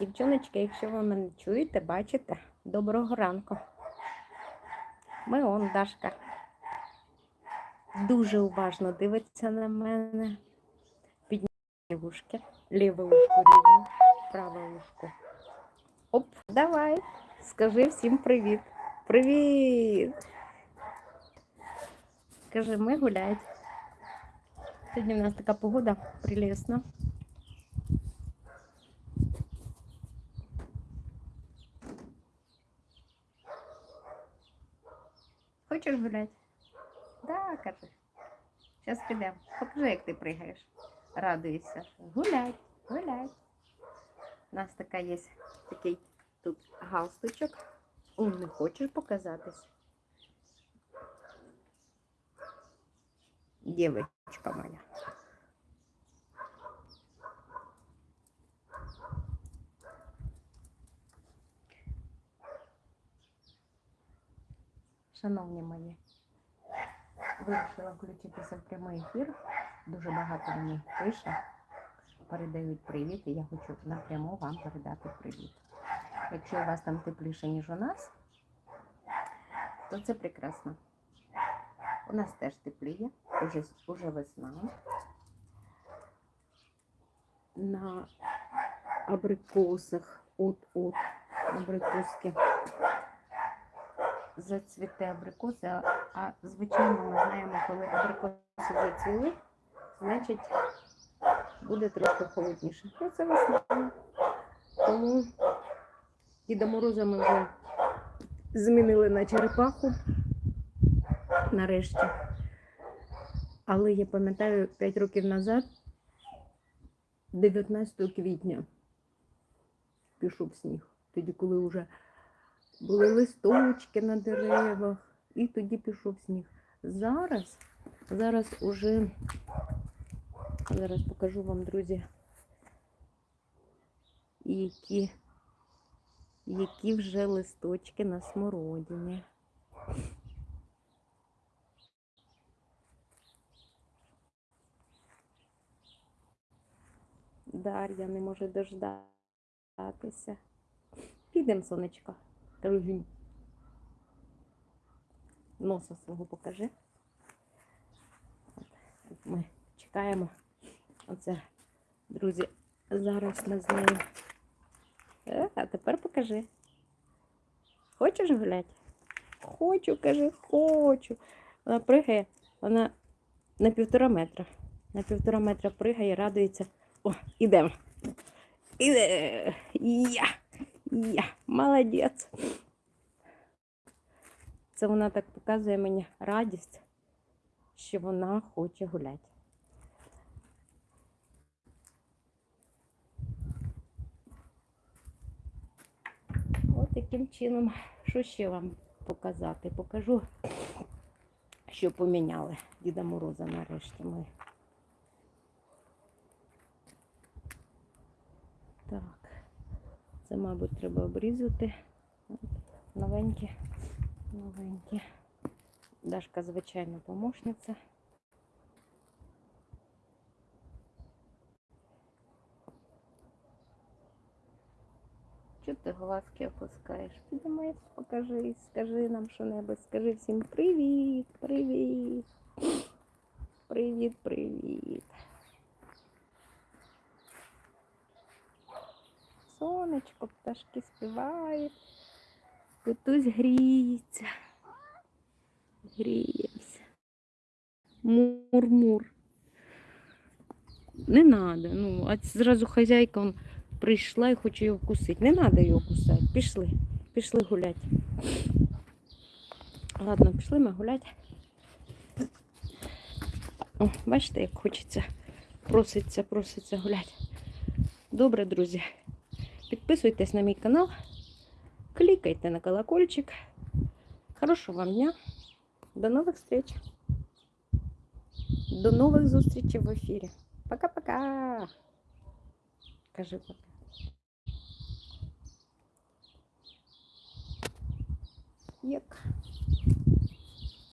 Дівчоночки, якщо ви мене чуєте, бачите, доброго ранку. Ми он Дашка. Дуже уважно дивиться на мене. Підняє вушки. Ліве ушко рівно, праве ушко. Оп, давай. Скажи всім привіт. Привіт! Скажи, ми гуляють. Сьогодні в нас така погода прелесна. Хочеш гуляти? Да, кажи. Зараз підемо. Покажи, як ти пригаєш. Радуйся. Гулять, гулять. У нас така є такий тут галстучок. О, не хочеш показатись? Дівчинка моя. Шановні мої, вирішила включитися в прямий ефір. Дуже багато мені пише, передають привіт, і я хочу напряму вам передати привіт. Якщо у вас там тепліше, ніж у нас, то це прекрасно. У нас теж тепліє, уже, уже весна. На абрикосах, от-от, абрикоски зацвіте абрикоси, а, звичайно ми знаємо, коли абрикоси зацвіли, значить буде трохи холодніше. Ну, це весна. Тому Діда Мороза ми вже змінили на черепаху нарешті. Але я пам'ятаю 5 років назад, 19 квітня, пішов сніг. Тоді, коли вже були листочки на деревах, і тоді пішов сніг. Зараз, зараз уже, зараз покажу вам, друзі, які, які вже листочки на смородині. Дар'я не може дождатися. Підемо, сонечко. Кажу, носа свого покажи. Ми чекаємо. Оце, друзі, зараз ми з нею. Е, А тепер покажи. Хочеш гуляти? Хочу, каже, хочу. Вона пригає, вона на півтора метра. На півтора метра пригає, радується. О, ідемо. Іде. Я. Я. Молодець. Це вона так показує мені радість, що вона хоче гуляти. От таким чином, що ще вам показати? Покажу, що поміняли Діда Мороза нарешті ми. Так, це, мабуть, треба обрізати. Новенькі, новенькі. Дашка, звичайно, помощниця. Чого ти глазки опускаєш? Піднімайся, покажи, скажи нам що-небудь, скажи всім привіт, привіт. Привіт, привіт. Сонечко, пташки співають. Котусь гріється. Гріємося. Мур-мур. Не надо. Ну, а зразу хазяйка он прийшла і хоче його вкусити. Не треба його кусати. Пішли. Пішли гуляти. Ладно, пішли ми гуляти. О, бачите, як хочеться. Проситься, проситься гуляти. Добре, друзі. Підписуйтесь на мій канал, клікайте на колокольчик. Хорошого вам дня. До нових встреч. До нових зустрічей в ефірі. Пока-пока. Кажи пока. Як?